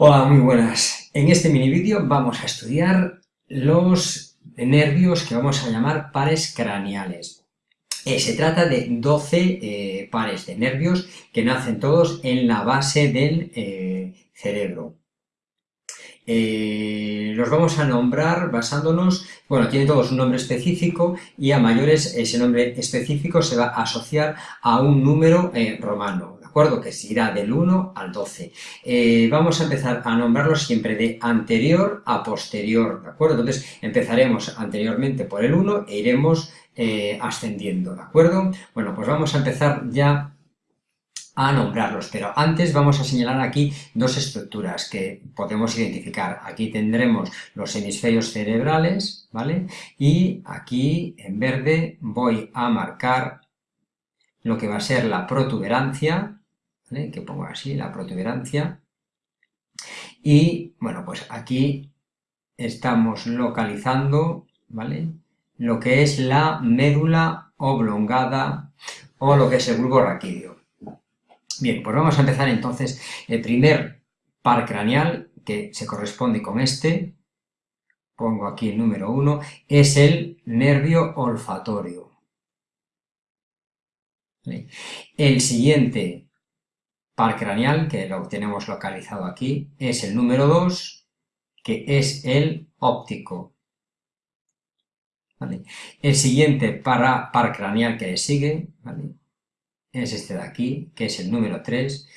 Hola, muy buenas. En este mini vídeo vamos a estudiar los nervios que vamos a llamar pares craneales. Eh, se trata de 12 eh, pares de nervios que nacen todos en la base del eh, cerebro. los vamos a nombrar basándonos, bueno, tienen todos un nombre específico y a mayores ese nombre específico se va a asociar a un número romano, acuerdo? Que se irá del 1 al 12. Eh, vamos a empezar a nombrarlos siempre de anterior a posterior, ¿de acuerdo? Entonces empezaremos anteriormente por el 1 e iremos eh, ascendiendo, ¿de acuerdo? Bueno, pues vamos a empezar ya a nombrarlos, pero antes vamos a señalar aquí dos estructuras que podemos identificar. Aquí tendremos los hemisferios cerebrales, ¿vale? Y aquí en verde voy a marcar lo que va a ser la protuberancia, que pongo así, la protuberancia. Y, bueno, pues aquí estamos localizando, ¿vale? Lo que es la médula oblongada o lo que es el bulbo raquídeo. Bien, pues vamos a empezar entonces. El primer par craneal, que se corresponde con este, pongo aquí el número 1, es el nervio olfatorio. El siguiente par craneal, que lo tenemos localizado aquí, es el número 2, que es el óptico. El siguiente par craneal que le sigue es este de aquí, que es el número 3,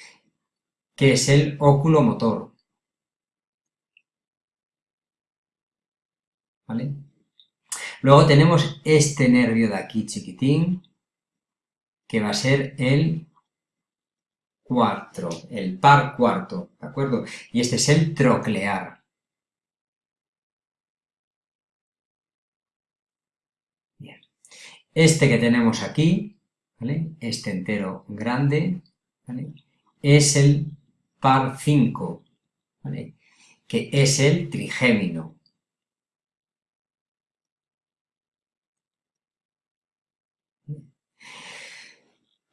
que es el oculomotor. ¿Vale? Luego tenemos este nervio de aquí chiquitín, que va a ser el cuarto, el par cuarto, ¿de acuerdo? Y este es el troclear. Bien. Este que tenemos aquí, ¿vale? Este entero grande, ¿vale? Es el par 5, ¿vale? Que es el trigémino.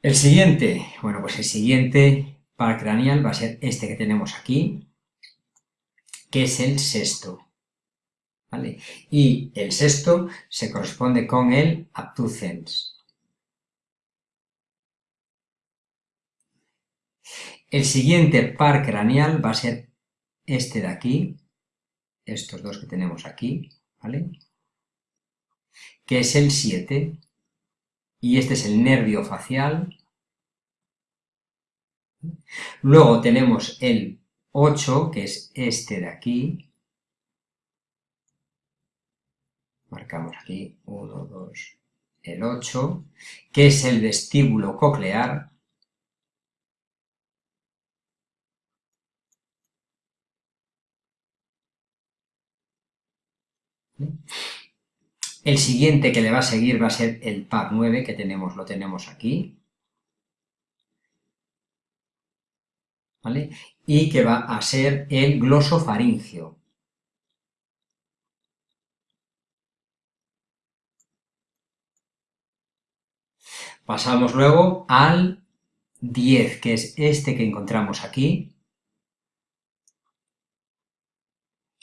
El siguiente, bueno, pues el siguiente par craneal va a ser este que tenemos aquí, que es el sexto. ¿vale? Y el sexto se corresponde con el abducens. El siguiente par craneal va a ser este de aquí, estos dos que tenemos aquí, ¿vale? Que es el 7 y este es el nervio facial. Luego tenemos el 8, que es este de aquí. Marcamos aquí 1, 2, el 8, que es el vestíbulo coclear. El siguiente que le va a seguir va a ser el par 9, que tenemos, lo tenemos aquí. ¿Vale? Y que va a ser el glosofaringio. Pasamos luego al 10, que es este que encontramos aquí,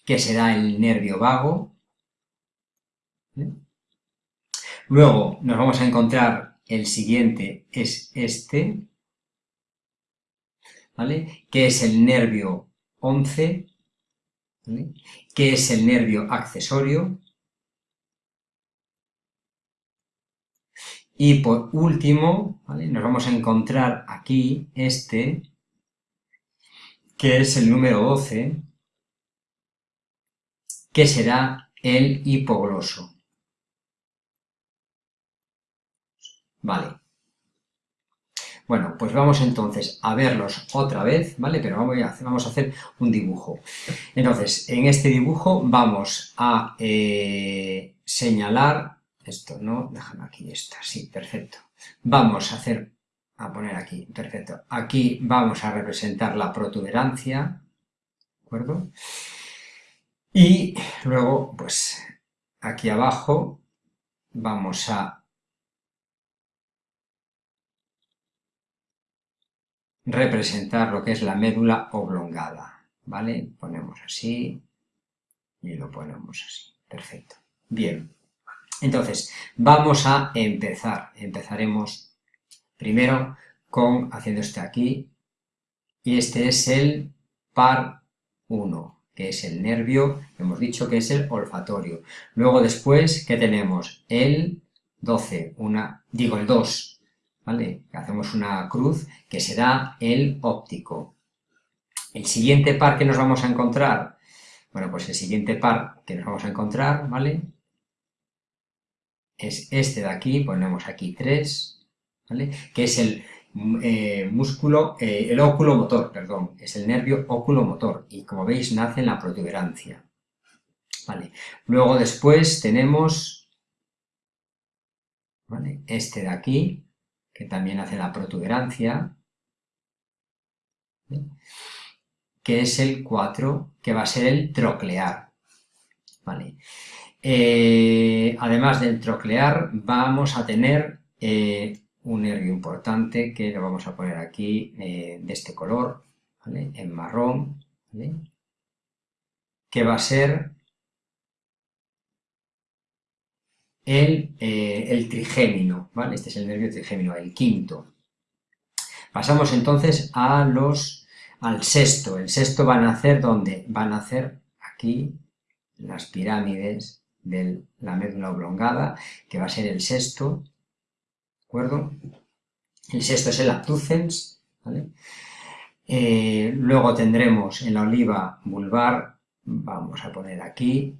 que será el nervio vago, Luego nos vamos a encontrar el siguiente, es este, ¿vale? Que es el nervio 11, ¿vale? Que es el nervio accesorio. Y por último, ¿vale? Nos vamos a encontrar aquí este, que es el número 12, que será el hipogloso. Vale. Bueno, pues vamos entonces a verlos otra vez, ¿vale? Pero vamos a hacer, vamos a hacer un dibujo. Entonces, en este dibujo vamos a eh, señalar... Esto, ¿no? Déjame aquí, esta, sí, perfecto. Vamos a hacer, a poner aquí, perfecto. Aquí vamos a representar la protuberancia, ¿de acuerdo? Y luego, pues, aquí abajo vamos a representar lo que es la médula oblongada. ¿vale? Ponemos así y lo ponemos así. Perfecto. Bien. Entonces, vamos a empezar. Empezaremos primero con haciendo este aquí y este es el par 1, que es el nervio, hemos dicho que es el olfatorio. Luego después, ¿qué tenemos? El 12, una, digo el 2, ¿vale? Hacemos una cruz que será el óptico. El siguiente par que nos vamos a encontrar, bueno, pues el siguiente par que nos vamos a encontrar, ¿vale? Es este de aquí, ponemos aquí 3, ¿vale? Que es el eh, músculo, eh, el óculo motor, perdón, es el nervio óculo-motor y como veis nace en la protuberancia. Vale. Luego después tenemos este de aquí, que también hace la protuberancia, que es el 4, que va a ser el troclear. Vale. Eh, además del troclear, vamos a tener un nervio importante que lo vamos a poner aquí eh, de este color, en marrón, que va a ser el, eh, el trigémino, este es el nervio trigémino, el quinto. Pasamos entonces a los, al sexto, el sexto va a nacer ¿dónde? Va a nacer aquí las pirámides de la médula oblongada, que va a ser el sexto, acuerdo? El sexto es el abducens. Eh, luego tendremos en la oliva vulvar, vamos a poner aquí.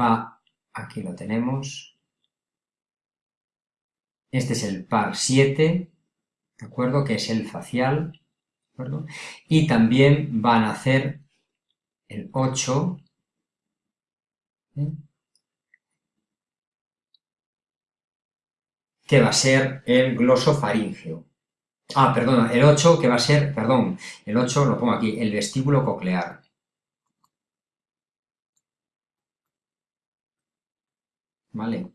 Va, aquí lo tenemos. Este es el par 7, ¿de acuerdo? Que es el facial, ¿de acuerdo? Y también van a hacer el 8, que va a ser el glosofaringeo. Ah, perdón, el 8 que va a ser, perdón, el 8 lo pongo aquí, el vestíbulo coclear. ¿Vale?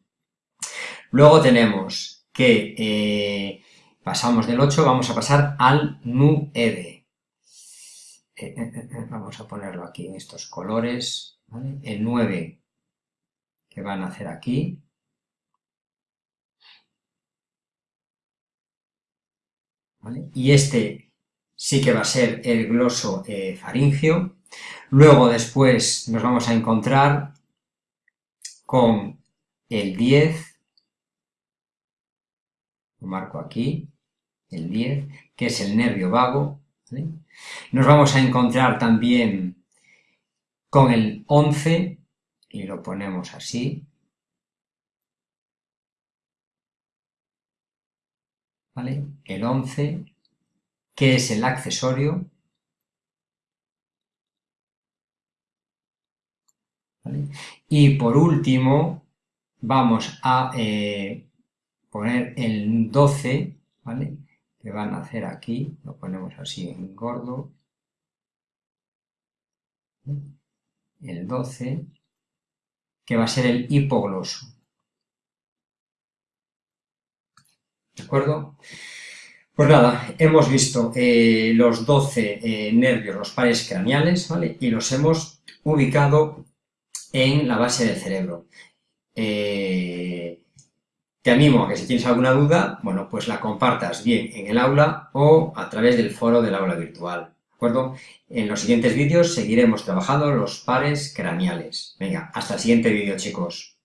Luego tenemos que eh, pasamos del 8, vamos a pasar al 9. Eh, eh, vamos a ponerlo aquí en estos colores. El 9 que van a hacer aquí, Y este sí que va a ser el gloso eh, faringio. Luego después nos vamos a encontrar con el 10, lo marco aquí, el 10, que es el nervio vago. Nos vamos a encontrar también con el 11, y lo ponemos así, El 11, que es el accesorio, Y por último, vamos a eh, poner el 12, ¿vale? Que van a hacer aquí, lo ponemos así en gordo. El 12, que va a ser el hipogloso. ¿De acuerdo? Pues nada, hemos visto eh, los 12 eh, nervios, los pares craneales, ¿vale? Y los hemos ubicado en la base del cerebro. Eh, te animo a que si tienes alguna duda, bueno, pues la compartas bien en el aula o a través del foro del aula virtual, ¿de acuerdo? En los siguientes vídeos seguiremos trabajando los pares craneales. Venga, hasta el siguiente vídeo, chicos.